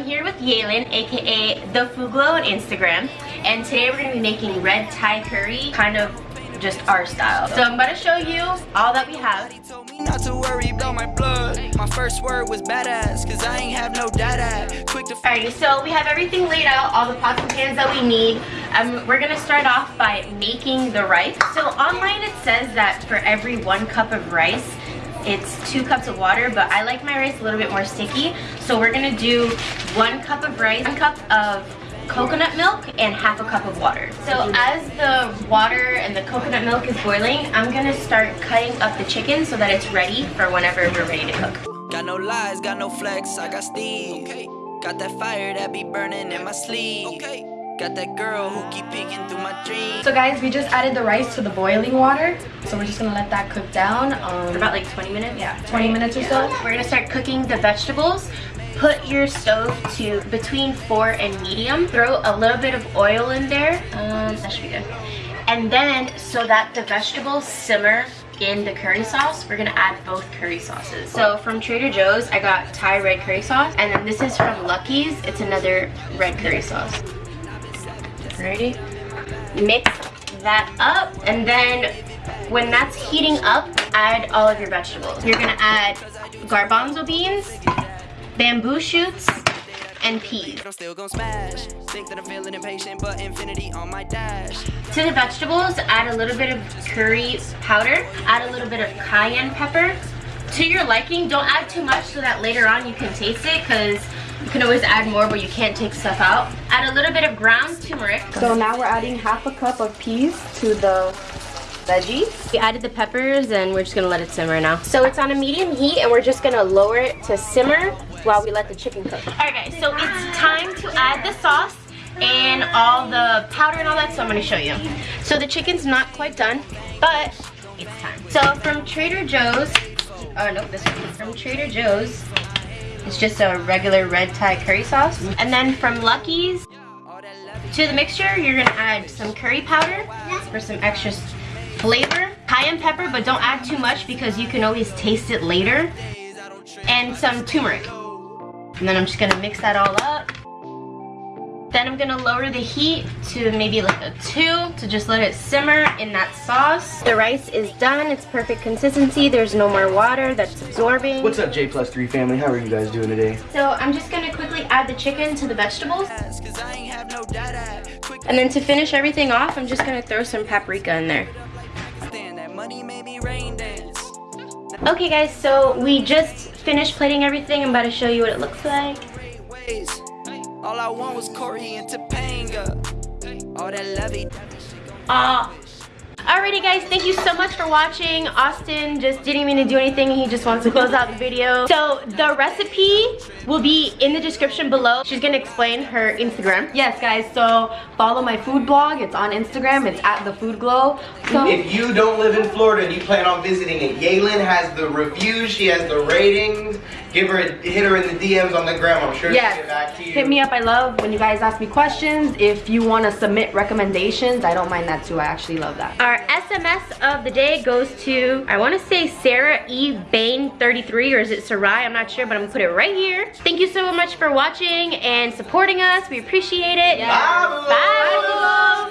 I'm here with Yaelin, aka The Food Glow on Instagram. And today we're gonna be making red Thai curry, kind of just our style. So I'm gonna show you all that we have. Not to worry about my blood. My first word was badass, cause I ain't have no data. Quick to Alrighty, so we have everything laid out, all the pots and pans that we need. Um, we're gonna start off by making the rice. So online it says that for every one cup of rice, it's two cups of water, but I like my rice a little bit more sticky. So we're gonna do one cup of rice, one cup of coconut milk and half a cup of water. So as the water and the coconut milk is boiling, I'm gonna start cutting up the chicken so that it's ready for whenever we're ready to cook. Got no lies, got no flex, I got Steve. Okay. Got that fire that be burning in my sleeve. Okay. Got that girl who keep peeking through my dreams. So guys, we just added the rice to the boiling water. So we're just gonna let that cook down. Um, For about like 20 minutes? Yeah, 20 minutes or Yeah. so. We're gonna start cooking the vegetables. Put your stove to between four and medium. Throw a little bit of oil in there. Um, that should be good. And then, so that the vegetables simmer in the curry sauce, we're gonna add both curry sauces. So from Trader Joe's, I got Thai red curry sauce. And then this is from Lucky's. It's another red curry sauce. Ready? Mix that up. And then when that's heating up, add all of your vegetables. You're gonna add garbanzo beans, bamboo shoots, and peas. I'm still gonna smash. Think that I'm feeling impatient, but infinity on my dash. To the vegetables, add a little bit of curry powder, add a little bit of cayenne pepper. To your liking, don't add too much so that later on you can taste it because you can always add more but you can't take stuff out. Add a little bit of ground turmeric. So now we're adding half a cup of peas to the veggies. We added the peppers and we're just gonna let it simmer now. So it's on a medium heat and we're just gonna lower it to simmer while we let the chicken cook. Alright guys, so it's time to add the sauce and all the powder and all that, so I'm gonna show you. So the chicken's not quite done, but it's time. So from Trader Joe's, oh nope, this one. From Trader Joe's, it's just a regular red Thai curry sauce. And then from Lucky's, to the mixture, you're gonna add some curry powder for some extra flavor. Cayenne pepper, but don't add too much because you can always taste it later. And some turmeric. And then I'm just gonna mix that all up. Then I'm gonna lower the heat to maybe like a two to just let it simmer in that sauce. The rice is done, it's perfect consistency. There's no more water that's absorbing. What's up J plus 3 family? How are you guys doing today? So I'm just gonna quickly add the chicken to the vegetables. Cause I ain't have no data. Quick And then to finish everything off, I'm just gonna throw some paprika in there. understand that money made me rain dance. Okay guys, so we just finished plating everything. I'm about to show you what it looks like. Great ways. All I want was Corey and Topanga. All that lovey. Ah. Alrighty guys, thank you so much for watching. Austin just didn't mean to do anything. He just wants to close out the video. So the recipe will be in the description below. She's gonna explain her Instagram. Yes guys, so follow my food blog. It's on Instagram. It's at the food glow. So If you don't live in Florida and you plan on visiting it, Yaylin has the reviews, she has the ratings. Give her a, hit her in the DMs on the gram. I'm sure Yes. she'll get back to you. hit me up. I love when you guys ask me questions. If you want to submit recommendations, I don't mind that too. I actually love that. Our SMS of the day goes to, I wanna say Sarah E. Bain 33 or is it Sarai? I'm not sure, but I'm gonna put it right here. Thank you so much for watching and supporting us. We appreciate it. Bye, Boo. Bye. Bye.